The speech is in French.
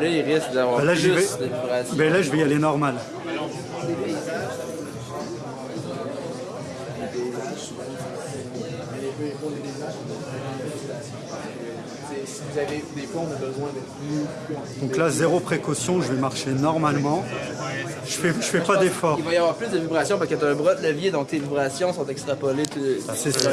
Là, il risque d'avoir Ben plus vais. de vibrations. Ben là, je vais y aller normal. Donc là, zéro précaution, je vais marcher normalement. Je fais, je fais pas d'effort. Il va y avoir plus de vibrations parce que tu as un bras de levier, donc tes vibrations sont extrapolées. Ah, c'est ça